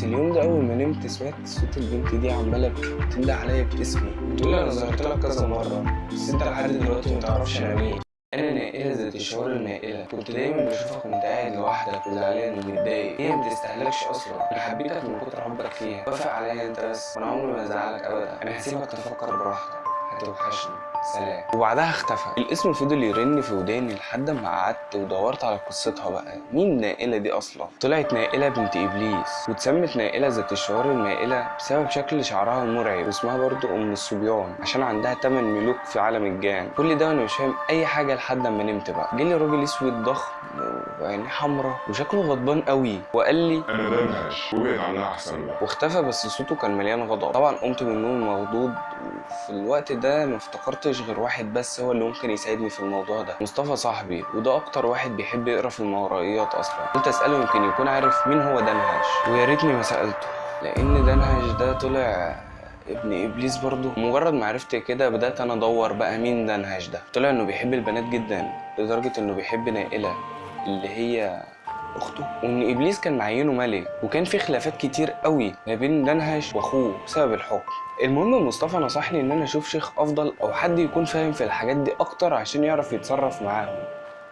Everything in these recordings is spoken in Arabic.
بس اليوم ده أول ما نمت سمعت صوت البنت دي عمالة بتنده عليا باسمي. بتقول أنا ظهرت لك كذا مرة بس أنت لحد دلوقتي ما تعرفش أنا مين. أنا نائله ذات الشعور النائله كنت دايما بشوفك وانت قاعد لوحدك وزعلان ومتضايق. هي ما بتستهلكش أصلا. أنا حبيتك من كتر حبك فيها. وافق عليا أنت بس. وأنا عمري ما ازعلك ابدا. أنا هسيبك تفكر براحتك. هتوحشني. سلام. وبعدها اختفى. الاسم فضل يرن في وداني لحد ما قعدت ودورت على قصتها بقى. مين نائلة دي أصلا؟ طلعت نائلة بنت إبليس واتسمت نائلة ذات الشعور المائله بسبب شكل شعرها المرعب واسمها برضو أم الصبيان عشان عندها 8 ملوك في عالم الجان. كل ده وأنا مش فاهم أي حاجة لحد ما نمت بقى. جالي راجل أسود ضخم وعينيه حمرا وشكله غضبان قوي وقال لي أنا دمهش وابعد عنها أحسن لك واختفى بس صوته كان مليان غضب. طبعا قمت من النوم مخضوض وفي الوقت ده ما افتكرتش غير واحد بس هو اللي ممكن يساعدني في الموضوع ده. مصطفى صاحبي وده أكتر واحد بيحب يقرأ في الماورائيات أصلا. قلت أسأله يمكن يكون عارف مين هو دنهش ويا ريتني ما سألته لأن دنهش ده طلع ابن إبليس برضه. مجرد ما عرفت كده بدأت أنا أدور بقى مين دنهش ده. طلع إنه بيحب البنات جدا لدرجة إنه بيحب نائلة اللي هي أخته وإن إبليس كان معينه ملك وكان في خلافات كتير قوي ما بين دنهش وأخوه بسبب الحكم. المهم مصطفى نصحني إن أنا أشوف شيخ أفضل أو حد يكون فاهم في الحاجات دي أكتر عشان يعرف يتصرف معاهم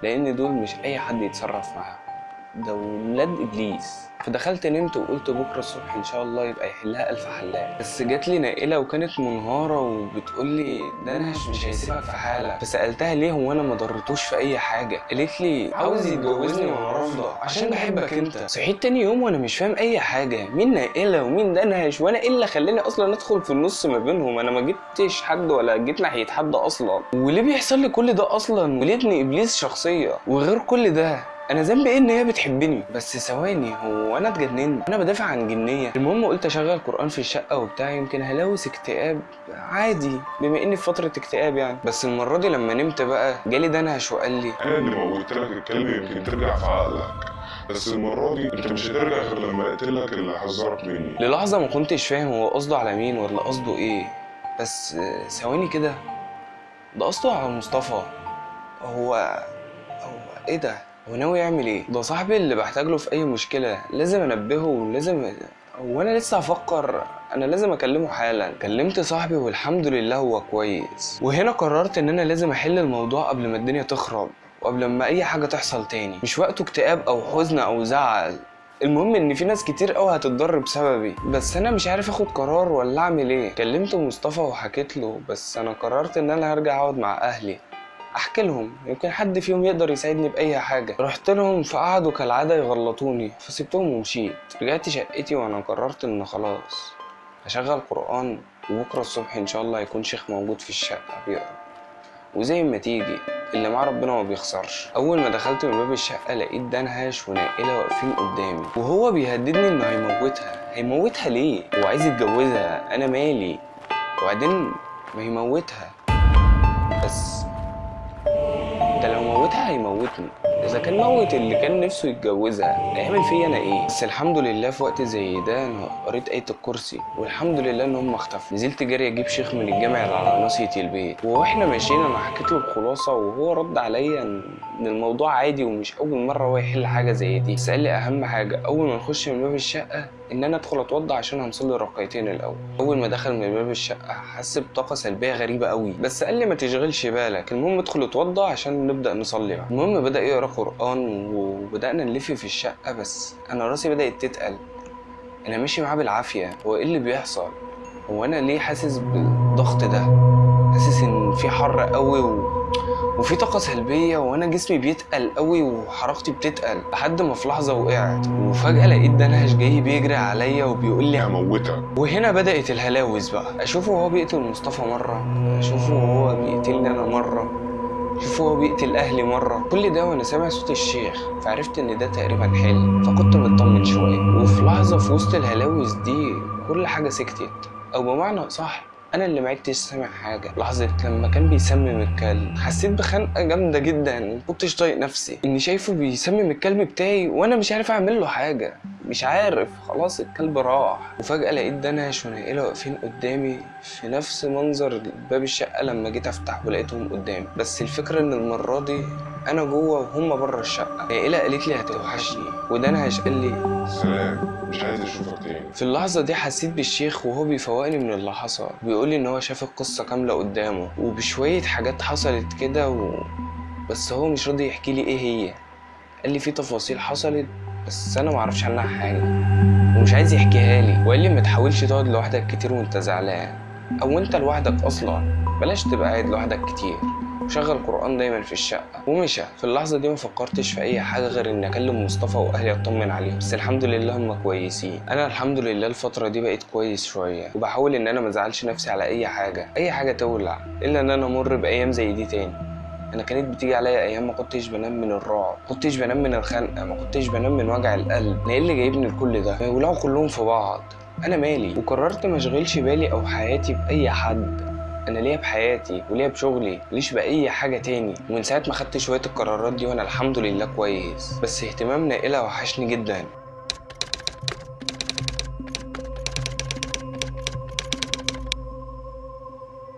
لأن دول مش أي حد يتصرف معاهم. ده ولاد إبليس. فدخلت نمت وقلت بكرة الصبح إن شاء الله يبقى يحلها ألف حلاق. بس جات لي نائلة وكانت منهارة وبتقول لي دنهش مش هيسيبك في حالك. فسألتها ليه هو أنا ما ضرتوش في أي حاجة. قالت لي عاوز يتجوزني وأنا رافضة عشان بحبك أنت. صحيت تاني يوم وأنا مش فاهم أي حاجة. مين نائلة ومين دنهش وأنا إيه اللي خلاني أصلا أدخل في النص ما بينهم؟ أنا ما جبتش حد ولا جيت ناحية حد أصلا. وليه بيحصل لي كل ده أصلا؟ وليه ابن إبليس شخصية. وغير كل ده أنا ذنبي إيه إن هي بتحبني؟ بس ثواني هو أنا اتجننت؟ أنا بدافع عن جنية. المهم قلت أشغل قرآن في الشقة وبتاع يمكن هلاوس اكتئاب. عادي بما إني في فترة اكتئاب يعني. بس المرة دي لما نمت بقى جالي دنهش وقال لي أنا اللي موتت لك الكلب يمكن ترجع في عقلك. بس المرة دي أنت مش هترجع غير لما اقتلك اللي حذرك مني. للحظة ما كنتش فاهم هو قصده على مين ولا قصده إيه. بس ثواني كده ده قصده على مصطفى. هو هو إيه ده؟ هو ناوي يعمل إيه؟ ده صاحبي اللي بحتاج له في أي مشكلة. لازم أنبهه ولازم هو أنا لسه هفكر. أنا لازم أكلمه حالا. كلمت صاحبي والحمد لله هو كويس. وهنا قررت إن أنا لازم أحل الموضوع قبل ما الدنيا تخرب وقبل ما أي حاجة تحصل تاني. مش وقته اكتئاب أو حزن أو زعل. المهم إن في ناس كتير قوي هتتضر بسببي. بس أنا مش عارف آخد قرار ولا أعمل إيه. كلمت مصطفى وحكيت له. بس أنا قررت إن أنا هرجع أقعد مع أهلي. أحكي لهم يمكن حد فيهم يقدر يساعدني بأي حاجة. رحت لهم فقعدوا كالعادة يغلطوني فسبتهم ومشيت. رجعت شقتي وأنا قررت إن خلاص هشغل قرآن وبكرة الصبح إن شاء الله هيكون شيخ موجود في الشقة بيقرأ. وزي ما تيجي اللي معاه ربنا ما بيخسرش. أول ما دخلت من باب الشقة لقيت دنهش ونائلة واقفين قدامي. وهو بيهددني إنه هيموتها. هيموتها ليه؟ هو عايز يتجوزها أنا مالي. وبعدين ما يموتها موتها هيموتني. إذا كان موت اللي كان نفسه يتجوزها هيعمل فيا أنا إيه؟ بس الحمد لله في وقت زي ده أنا قريت آية الكرسي والحمد لله إن هم اختفوا. نزلت جري أجيب شيخ من الجامع اللي على ناصية البيت. وإحنا ماشيين أنا حكيت له الخلاصة وهو رد عليا إن الموضوع عادي ومش أول مرة هو يحل حاجة زي دي. بس قال لي أهم حاجة أول ما نخش من باب الشقة إن أنا أدخل أتوضى عشان هنصلي ركعتين الأول. أول ما دخل من باب الشقة حس بطاقة سلبية غريبة قوي. بس قال لي ما تشغلش بالك. المهم ادخل اتوضى عشان نبدأ نصلي بقى. المهم بدأ يقرأ قرآن وبدأنا نلف في الشقة بس أنا راسي بدأت تتقل. أنا ماشي معاه بالعافية. هو إيه اللي بيحصل؟ هو أنا ليه حاسس بالضغط ده؟ حاسس إن في حر قوي و... وفي طاقة سلبية وأنا جسمي بيتقل قوي وحركتي بتتقل لحد ما في لحظة وقعت. وفجأة لقيت دنهش جاي بيجري عليا وبيقول لي هموتك وهنا بدأت الهلاوس بقى. أشوفه وهو بيقتل مصطفى مرة أشوفه وهو بيقتلني أنا مرة أشوفه وهو بيقتل أهلي مرة. كل ده وأنا سامع صوت الشيخ فعرفت إن ده تقريبا حلم فكنت مطمن شوية. وفي لحظة في وسط الهلاوس دي كل حاجة سكتت. أو بمعنى صح أنا اللي ما عدتش سامع حاجة. لحظة لما كان بيسمم الكلب حسيت بخنقة جامدة جدا. ما كنتش طايق نفسي. إني شايفه بيسمم الكلب بتاعي وأنا مش عارف أعمل له حاجة. مش عارف. خلاص الكلب راح. وفجأة لقيت دنش ونائلة واقفين قدامي في نفس منظر باب الشقة لما جيت افتح ولقيتهم قدامي. بس الفكرة إن المرة دي أنا جوه وهم بره الشقة. نائله قالت لي هتوحشني ودانهش قال لي سلام مش عايز أشوفك تاني. في اللحظة دي حسيت بالشيخ وهو بيفوقني من اللي حصل. بيقول لي إن هو شاف القصة كاملة قدامه وبشوية حاجات حصلت كده و... بس هو مش راضي يحكي لي إيه هي. قال لي في تفاصيل حصلت بس أنا معرفش عنها حاجة ومش عايز يحكيها لي. وقال لي ما تحاولش تقعد لوحدك كتير وأنت زعلان. أو أنت لوحدك أصلا؟ بلاش تبقى قاعد لوحدك كتير. وشغل قرآن دايما في الشقة. ومشى. في اللحظة دي ما فكرتش في أي حاجة غير إني أكلم مصطفى وأهلي أطمن عليهم بس الحمد لله هم كويسين. أنا الحمد لله الفترة دي بقيت كويس شوية. وبحاول إن أنا ما أزعلش نفسي على أي حاجة. أي حاجة تولع. إلا إن أنا أمر بأيام زي دي تاني. أنا كانت بتيجي عليا أيام ما كنتش بنام من الرعب. ما كنتش بنام من الخنقة. ما كنتش بنام من وجع القلب. أنا إيه اللي جايبني لكل ده؟ ما يولعوا كلهم في بعض. أنا مالي. وقررت ما أشغلش بالي أو حياتي بأي حد. أنا ليا بحياتي وليا بشغلي ليش بأي حاجة تاني. ومن ساعة ما خدت شوية القرارات دي وأنا الحمد لله كويس. بس اهتمام نائله وحشني جدا.